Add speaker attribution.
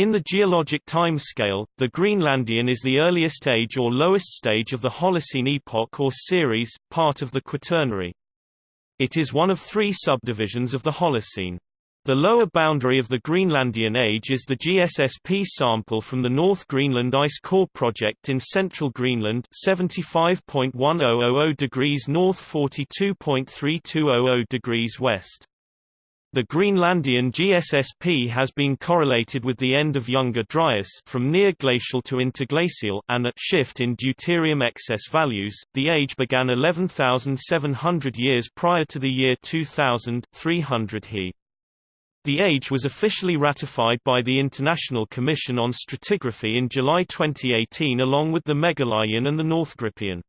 Speaker 1: In the geologic timescale, the Greenlandian is the earliest age or lowest stage of the Holocene epoch or series, part of the Quaternary. It is one of three subdivisions of the Holocene. The lower boundary of the Greenlandian age is the GSSP sample from the North Greenland Ice Core project in central Greenland 75.1000 degrees north 42.3200 degrees west. The Greenlandian GSSP has been correlated with the end of Younger Dryas from near glacial to interglacial and a shift in deuterium excess values. The age began 11,700 years prior to the year 2000, 300 He. The age was officially ratified by the International Commission on Stratigraphy in July 2018 along with the Meghalayan and the Northgrippian.